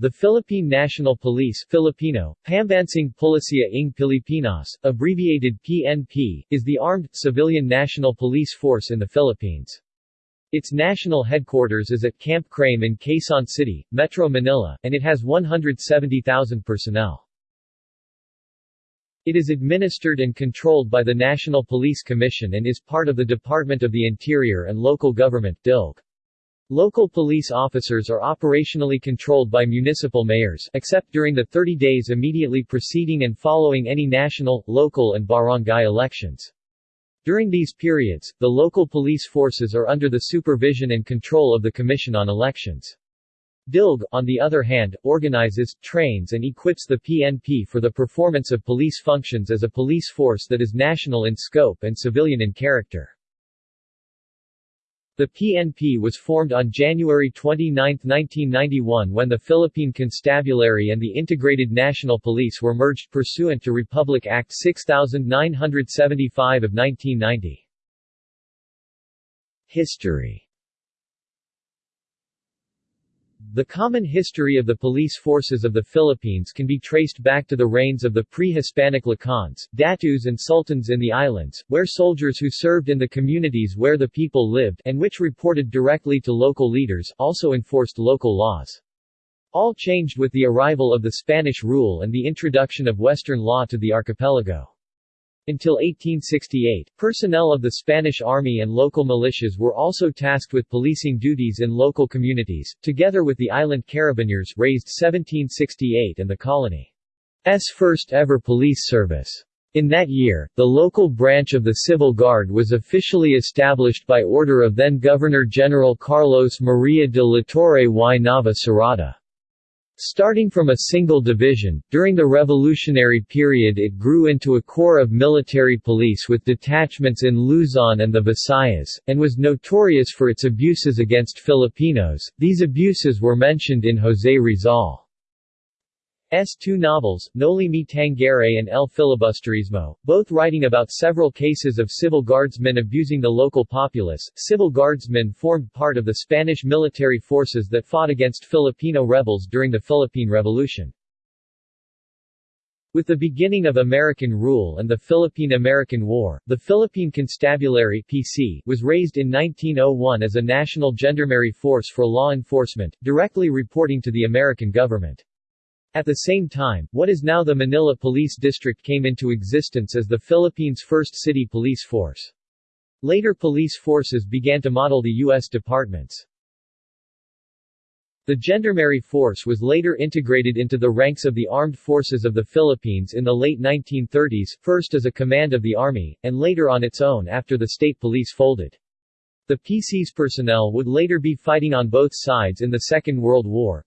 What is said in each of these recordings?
The Philippine National Police Filipino, Pambansang Pulisya ng Pilipinas, abbreviated PNP, is the armed, civilian national police force in the Philippines. Its national headquarters is at Camp Crame in Quezon City, Metro Manila, and it has 170,000 personnel. It is administered and controlled by the National Police Commission and is part of the Department of the Interior and Local Government DILG. Local police officers are operationally controlled by municipal mayors, except during the 30 days immediately preceding and following any national, local and barangay elections. During these periods, the local police forces are under the supervision and control of the Commission on Elections. DILG, on the other hand, organizes, trains and equips the PNP for the performance of police functions as a police force that is national in scope and civilian in character. The PNP was formed on January 29, 1991 when the Philippine Constabulary and the Integrated National Police were merged pursuant to Republic Act 6975 of 1990. History The common history of the police forces of the Philippines can be traced back to the reigns of the pre-Hispanic Lakans, Datus and Sultans in the islands, where soldiers who served in the communities where the people lived and which reported directly to local leaders, also enforced local laws. All changed with the arrival of the Spanish rule and the introduction of Western law to the archipelago. Until 1868, personnel of the Spanish Army and local militias were also tasked with policing duties in local communities, together with the island carabineers raised 1768 and the colony's first ever police service. In that year, the local branch of the Civil Guard was officially established by order of then-Governor-General Carlos Maria de la Torre y Nava Cerrada. Starting from a single division, during the revolutionary period it grew into a corps of military police with detachments in Luzon and the Visayas, and was notorious for its abuses against Filipinos. These abuses were mentioned in José Rizal. S. two novels, Noli Me Tangere and El Filibusterismo, both writing about several cases of civil guardsmen abusing the local populace. Civil guardsmen formed part of the Spanish military forces that fought against Filipino rebels during the Philippine Revolution. With the beginning of American rule and the Philippine-American War, the Philippine Constabulary PC was raised in 1901 as a national gendarmerie force for law enforcement, directly reporting to the American government. At the same time, what is now the Manila Police District came into existence as the Philippines' first city police force. Later police forces began to model the U.S. departments. The Gendarmerie Force was later integrated into the ranks of the Armed Forces of the Philippines in the late 1930s, first as a command of the Army, and later on its own after the state police folded. The PC's personnel would later be fighting on both sides in the Second World War,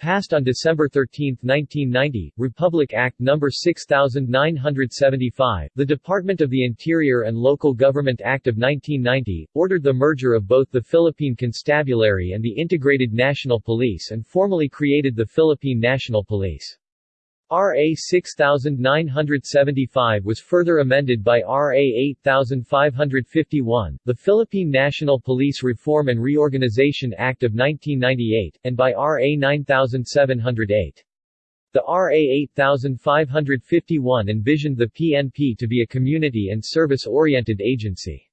Passed on December 13, 1990, Republic Act No. 6975, the Department of the Interior and Local Government Act of 1990, ordered the merger of both the Philippine Constabulary and the Integrated National Police and formally created the Philippine National Police. RA 6975 was further amended by RA 8551, the Philippine National Police Reform and Reorganization Act of 1998, and by RA 9708. The RA 8551 envisioned the PNP to be a community and service-oriented agency.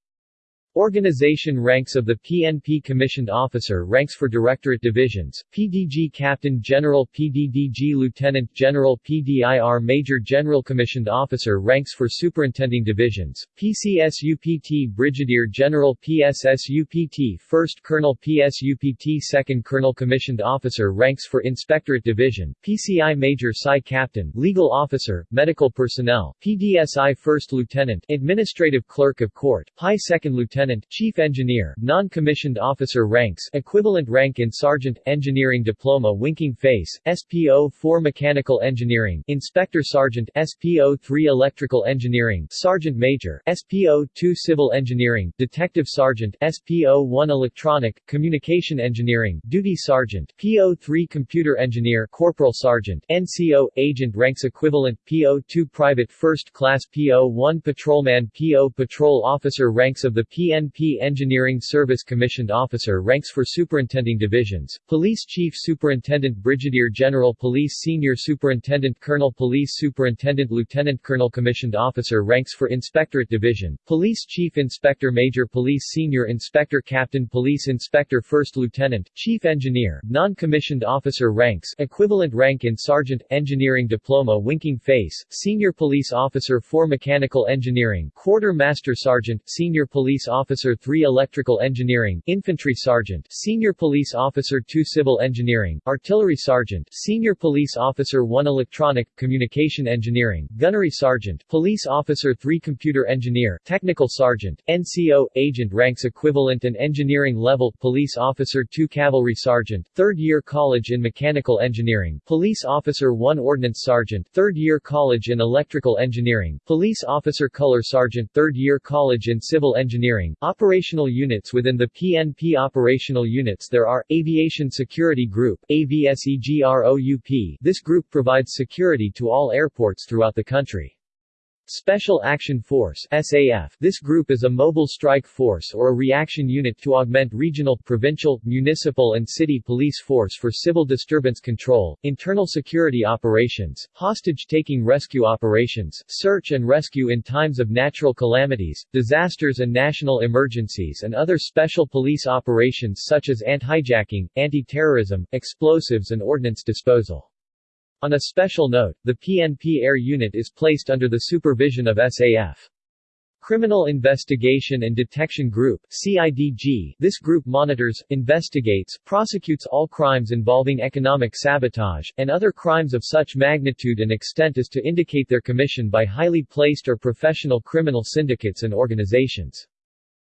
Organization ranks of the PNP Commissioned Officer ranks for Directorate Divisions, PDG Captain General PDDG Lieutenant General PDIR Major General Commissioned Officer ranks for Superintending Divisions, PCSUPT Brigadier General PSSUPT First Colonel PSUPT Second Colonel Commissioned Officer ranks for Inspectorate Division, PCI Major Psi Captain Legal Officer, Medical Personnel, PDSI First Lieutenant Administrative Clerk of Court, PI Second Lieutenant Lieutenant, Chief Engineer, non-commissioned officer ranks, equivalent rank in Sergeant, Engineering Diploma Winking Face, SPO-4 Mechanical Engineering, Inspector Sergeant, SPO-3 Electrical Engineering, Sergeant Major, SPO-2 Civil Engineering, Detective Sergeant, SPO-1 Electronic, Communication Engineering, Duty Sergeant, PO-3 Computer Engineer, Corporal Sergeant, NCO, Agent ranks equivalent, PO-2 Private First Class PO-1 Patrolman PO Patrol Officer ranks of the PN PNP Engineering Service Commissioned Officer ranks for Superintending Divisions, Police Chief Superintendent Brigadier General Police Senior Superintendent Colonel Police Superintendent Lieutenant Colonel Commissioned Officer ranks for Inspectorate Division, Police Chief Inspector Major Police Senior Inspector Captain Police Inspector First Lieutenant, Chief Engineer, Non-Commissioned Officer ranks equivalent rank in Sergeant, Engineering Diploma Winking Face, Senior Police Officer for Mechanical Engineering Quartermaster Sergeant, Senior Police Officer 3 Electrical Engineering, Infantry Sergeant, Senior Police Officer 2 Civil Engineering, Artillery Sergeant, Senior Police Officer 1 Electronic, Communication Engineering, Gunnery Sergeant, Police Officer 3 Computer Engineer, Technical Sergeant, NCO, Agent ranks equivalent and engineering level, Police Officer 2 Cavalry Sergeant, 3rd Year College in Mechanical Engineering, Police Officer 1 Ordnance Sergeant, 3rd Year College in Electrical Engineering, Police Officer Color Sergeant, 3rd Year College in Civil Operational Units within the PNP Operational Units there are, Aviation Security Group AVSEGROUP. This group provides security to all airports throughout the country. Special Action Force SAF. This group is a mobile strike force or a reaction unit to augment regional, provincial, municipal and city police force for civil disturbance control, internal security operations, hostage-taking rescue operations, search and rescue in times of natural calamities, disasters and national emergencies and other special police operations such as anti-hijacking, anti-terrorism, explosives and ordnance disposal. On a special note, the PNP Air Unit is placed under the supervision of SAF. Criminal Investigation and Detection Group CIDG. This group monitors, investigates, prosecutes all crimes involving economic sabotage, and other crimes of such magnitude and extent as to indicate their commission by highly placed or professional criminal syndicates and organizations.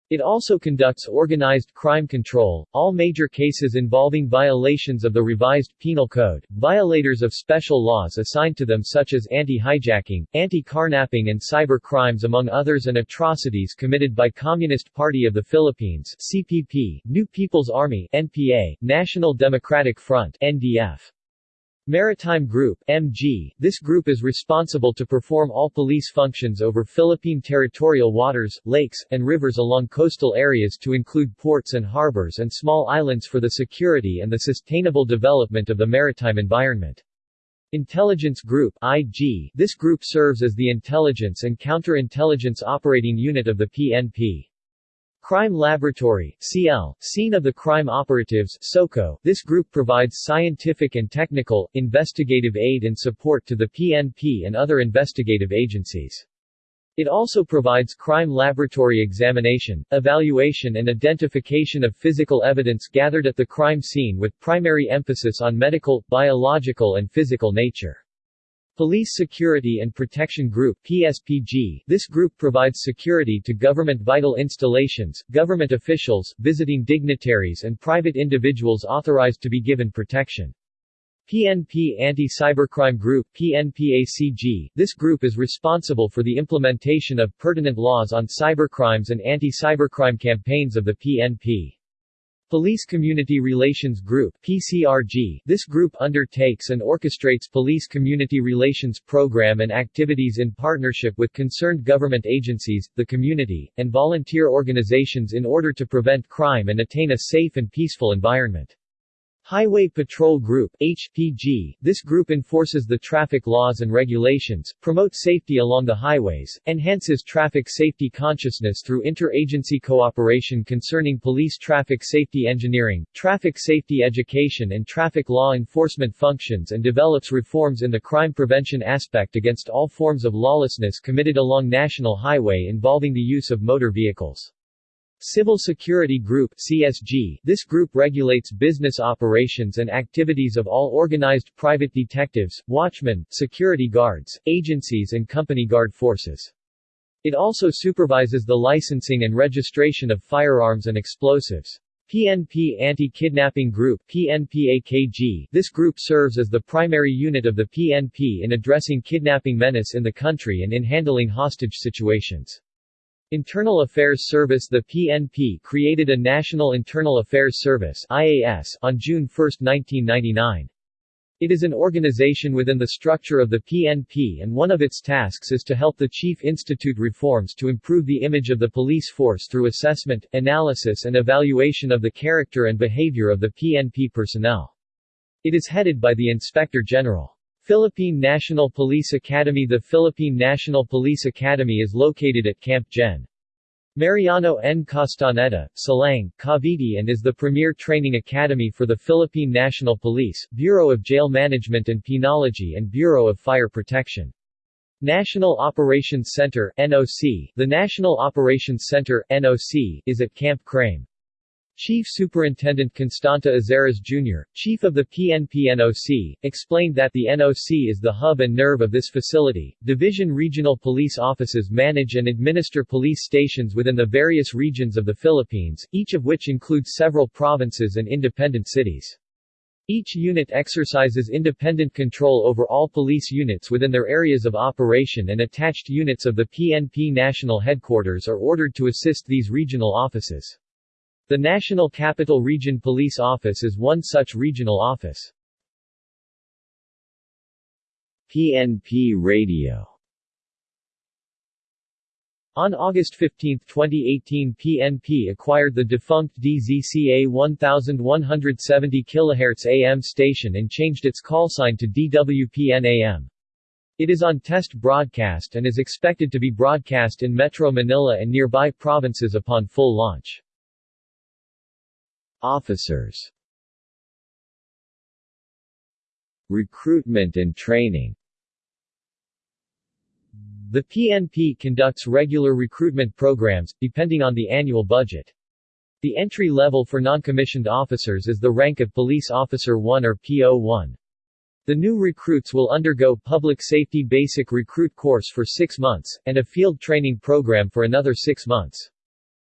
It also conducts organized crime control, all major cases involving violations of the revised Penal Code, violators of special laws assigned to them such as anti-hijacking, anti-carnapping and cyber crimes among others and atrocities committed by Communist Party of the Philippines CPP, New People's Army NPA, National Democratic Front NDF. Maritime Group MG. This group is responsible to perform all police functions over Philippine territorial waters, lakes, and rivers along coastal areas to include ports and harbors and small islands for the security and the sustainable development of the maritime environment. Intelligence Group IG. This group serves as the intelligence and counterintelligence operating unit of the PNP. Crime Laboratory CL, Scene of the Crime Operatives SOCO. This group provides scientific and technical, investigative aid and support to the PNP and other investigative agencies. It also provides crime laboratory examination, evaluation and identification of physical evidence gathered at the crime scene with primary emphasis on medical, biological and physical nature. Police Security and Protection Group PSPG. This group provides security to government vital installations, government officials, visiting dignitaries and private individuals authorized to be given protection. PNP Anti-Cybercrime Group PNPACG. This group is responsible for the implementation of pertinent laws on cybercrimes and anti-cybercrime campaigns of the PNP. Police Community Relations Group PCRG. This group undertakes and orchestrates police community relations program and activities in partnership with concerned government agencies, the community, and volunteer organizations in order to prevent crime and attain a safe and peaceful environment. Highway Patrol Group HPG. This group enforces the traffic laws and regulations, promotes safety along the highways, enhances traffic safety consciousness through interagency cooperation concerning police traffic safety engineering, traffic safety education and traffic law enforcement functions and develops reforms in the crime prevention aspect against all forms of lawlessness committed along national highway involving the use of motor vehicles. Civil Security Group CSG. This group regulates business operations and activities of all organized private detectives, watchmen, security guards, agencies and company guard forces. It also supervises the licensing and registration of firearms and explosives. PNP Anti-Kidnapping Group PNPAKG. This group serves as the primary unit of the PNP in addressing kidnapping menace in the country and in handling hostage situations. Internal Affairs Service The PNP created a National Internal Affairs Service IAS on June 1, 1999. It is an organization within the structure of the PNP and one of its tasks is to help the chief institute reforms to improve the image of the police force through assessment, analysis and evaluation of the character and behavior of the PNP personnel. It is headed by the Inspector General. Philippine National Police Academy The Philippine National Police Academy is located at Camp Gen. Mariano N. Castaneda, Silang, Cavite and is the premier training academy for the Philippine National Police, Bureau of Jail Management and Penology and Bureau of Fire Protection. National Operations Center NOC, the National Operations Center NOC, is at Camp Crame. Chief Superintendent Constante Azares Jr., chief of the PNP NOC, explained that the NOC is the hub and nerve of this facility. Division regional police offices manage and administer police stations within the various regions of the Philippines, each of which includes several provinces and independent cities. Each unit exercises independent control over all police units within their areas of operation and attached units of the PNP national headquarters are ordered to assist these regional offices. The National Capital Region Police Office is one such regional office. PNP Radio On August 15, 2018 PNP acquired the defunct DZCA 1170 kHz AM station and changed its call sign to DWPN AM. It is on test broadcast and is expected to be broadcast in Metro Manila and nearby provinces upon full launch. Officers Recruitment and training The PNP conducts regular recruitment programs, depending on the annual budget. The entry level for non-commissioned officers is the rank of Police Officer 1 or PO1. The new recruits will undergo Public Safety Basic Recruit course for six months, and a field training program for another six months.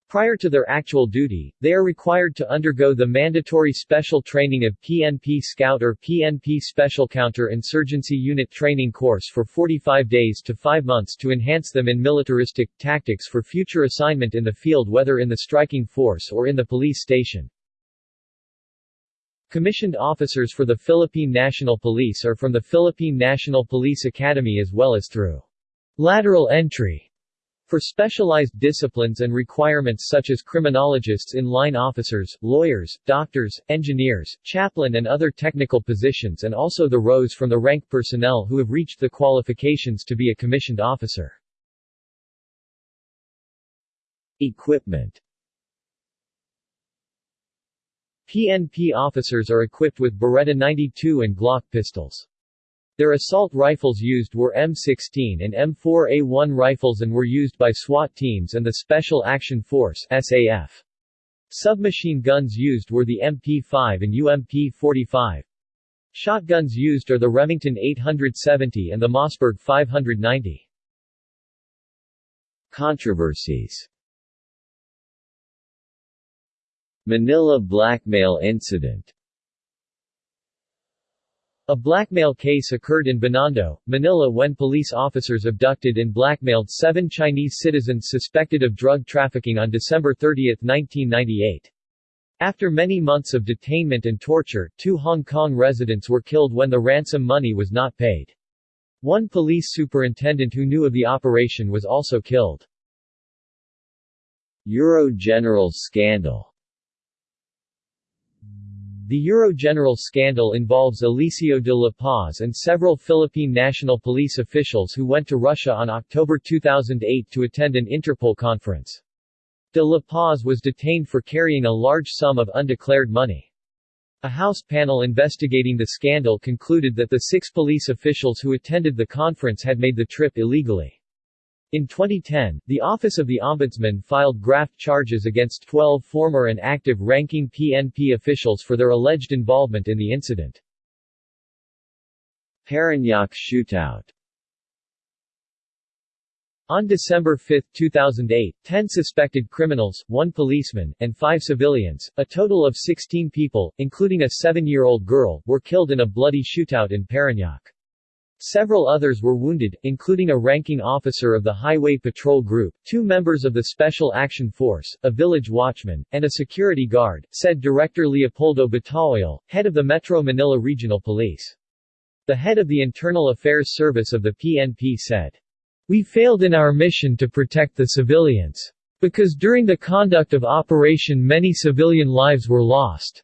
Prior to their actual duty, they are required to undergo the mandatory special training of PNP Scout or PNP Special Counter-Insurgency Unit training course for 45 days to 5 months to enhance them in militaristic tactics for future assignment in the field whether in the striking force or in the police station. Commissioned officers for the Philippine National Police are from the Philippine National Police Academy as well as through lateral entry for specialized disciplines and requirements such as criminologists in-line officers, lawyers, doctors, engineers, chaplain and other technical positions and also the rows from the rank personnel who have reached the qualifications to be a commissioned officer. Equipment PNP officers are equipped with Beretta 92 and Glock pistols. Their assault rifles used were M16 and M4A1 rifles and were used by SWAT teams and the Special Action Force SAF. Submachine guns used were the MP5 and UMP45. Shotguns used are the Remington 870 and the Mossberg 590. Controversies Manila blackmail incident a blackmail case occurred in Binondo, Manila when police officers abducted and blackmailed seven Chinese citizens suspected of drug trafficking on December 30, 1998. After many months of detainment and torture, two Hong Kong residents were killed when the ransom money was not paid. One police superintendent who knew of the operation was also killed. Eurogeneral scandal the Eurogeneral scandal involves Eliseo de la Paz and several Philippine National Police officials who went to Russia on October 2008 to attend an Interpol conference. De la Paz was detained for carrying a large sum of undeclared money. A House panel investigating the scandal concluded that the six police officials who attended the conference had made the trip illegally. In 2010, the Office of the Ombudsman filed graft charges against 12 former and active ranking PNP officials for their alleged involvement in the incident. Parañaque shootout on December 5, 2008, 10 suspected criminals, one policeman, and five civilians, a total of 16 people, including a seven-year-old girl, were killed in a bloody shootout in Parañaque. Several others were wounded, including a ranking officer of the Highway Patrol Group, two members of the Special Action Force, a village watchman, and a security guard, said Director Leopoldo Bataoil, head of the Metro Manila Regional Police. The head of the Internal Affairs Service of the PNP said, We failed in our mission to protect the civilians. Because during the conduct of operation many civilian lives were lost.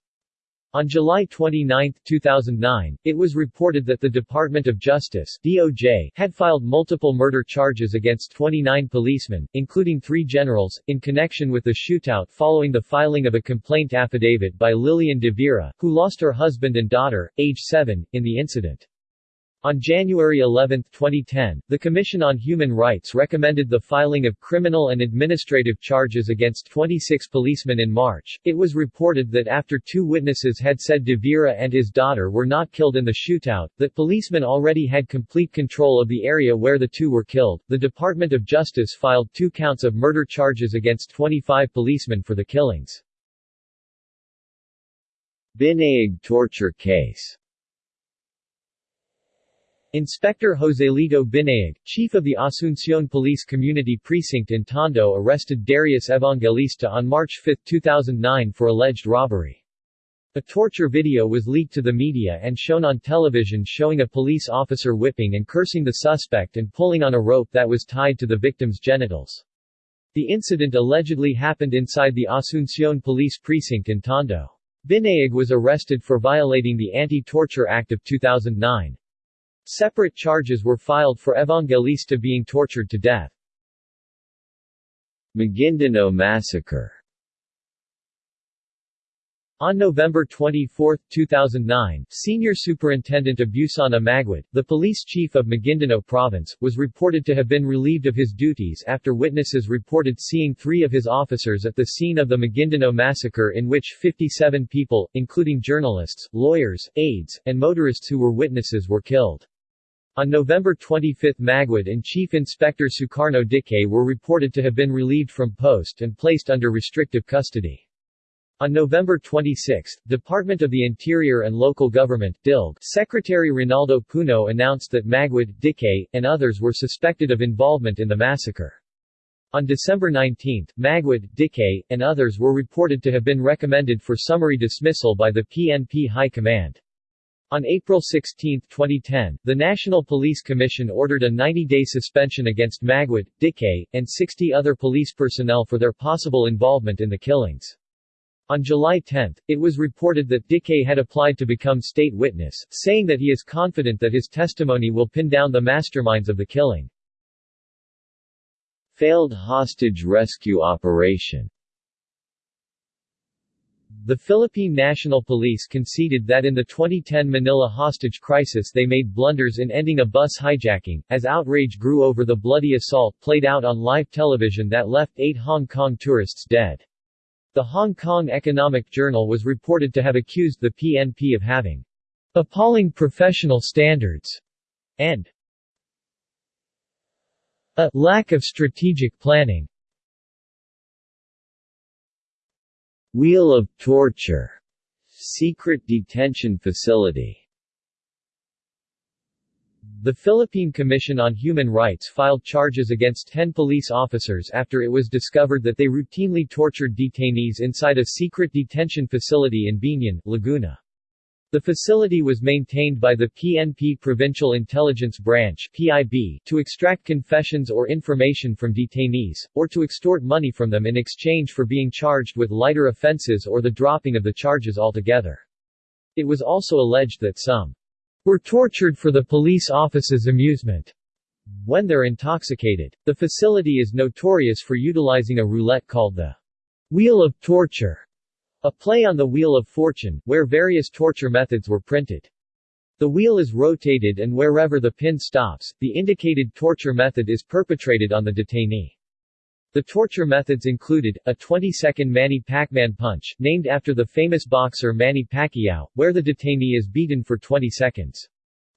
On July 29, 2009, it was reported that the Department of Justice DOJ had filed multiple murder charges against 29 policemen, including three generals, in connection with the shootout following the filing of a complaint affidavit by Lillian de Vera, who lost her husband and daughter, age 7, in the incident. On January 11, 2010, the Commission on Human Rights recommended the filing of criminal and administrative charges against 26 policemen in March. It was reported that after two witnesses had said De Vera and his daughter were not killed in the shootout, that policemen already had complete control of the area where the two were killed. The Department of Justice filed two counts of murder charges against 25 policemen for the killings. Binaig torture case Inspector Joselito Binaig, chief of the Asuncion Police Community Precinct in Tondo arrested Darius Evangelista on March 5, 2009 for alleged robbery. A torture video was leaked to the media and shown on television showing a police officer whipping and cursing the suspect and pulling on a rope that was tied to the victim's genitals. The incident allegedly happened inside the Asuncion Police Precinct in Tondo. Binaig was arrested for violating the Anti-Torture Act of 2009. Separate charges were filed for Evangelista being tortured to death. Maguindanao Massacre on November 24, 2009, Senior Superintendent Abusana Maguid, the police chief of Maguindanao Province, was reported to have been relieved of his duties after witnesses reported seeing three of his officers at the scene of the Maguindanao massacre in which 57 people, including journalists, lawyers, aides, and motorists who were witnesses were killed. On November 25 Maguid and Chief Inspector Sukarno Dike were reported to have been relieved from post and placed under restrictive custody. On November 26, Department of the Interior and Local Government DILG Secretary Ronaldo Puno announced that Maguid, Dike, and others were suspected of involvement in the massacre. On December 19, Maguid, Dike, and others were reported to have been recommended for summary dismissal by the PNP High Command. On April 16, 2010, the National Police Commission ordered a 90-day suspension against Maguid, Dike, and 60 other police personnel for their possible involvement in the killings. On July 10, it was reported that Dike had applied to become state witness, saying that he is confident that his testimony will pin down the masterminds of the killing. Failed hostage rescue operation the Philippine National Police conceded that in the 2010 Manila hostage crisis they made blunders in ending a bus hijacking, as outrage grew over the bloody assault played out on live television that left eight Hong Kong tourists dead. The Hong Kong Economic Journal was reported to have accused the PNP of having appalling professional standards and a lack of strategic planning. Wheel of Torture secret detention facility the Philippine Commission on Human Rights filed charges against 10 police officers after it was discovered that they routinely tortured detainees inside a secret detention facility in Biñan, Laguna. The facility was maintained by the PNP Provincial Intelligence Branch PIB, to extract confessions or information from detainees, or to extort money from them in exchange for being charged with lighter offenses or the dropping of the charges altogether. It was also alleged that some were tortured for the police office's amusement when they're intoxicated. The facility is notorious for utilizing a roulette called the Wheel of Torture a play on the Wheel of Fortune, where various torture methods were printed. The wheel is rotated and wherever the pin stops, the indicated torture method is perpetrated on the detainee. The torture methods included, a 20-second Manny Pacman punch, named after the famous boxer Manny Pacquiao, where the detainee is beaten for 20 seconds.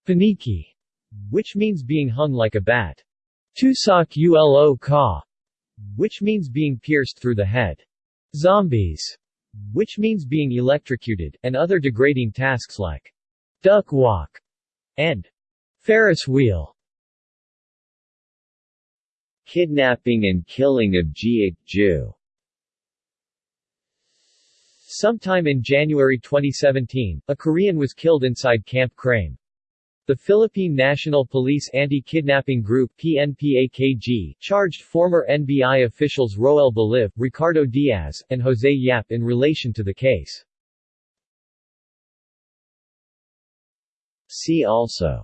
Paniki, which means being hung like a bat. Tusak ulo ka, which means being pierced through the head. Zombies, which means being electrocuted, and other degrading tasks like duck walk and Ferris wheel. Kidnapping and killing of Jee Ick-joo Sometime in January 2017, a Korean was killed inside Camp Crame. The Philippine National Police Anti-Kidnapping Group PNPAKG charged former NBI officials Roel Baliv, Ricardo Diaz, and Jose Yap in relation to the case. See also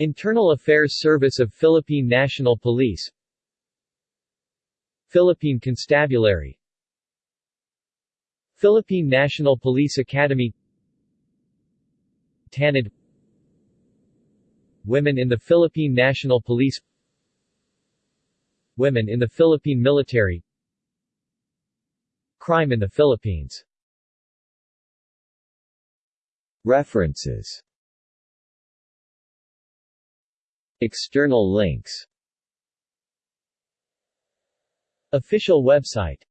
Internal Affairs Service of Philippine National Police Philippine Constabulary Philippine National Police Academy TANID Women in the Philippine National Police Women in the Philippine Military Crime in the Philippines. References. External links. Official website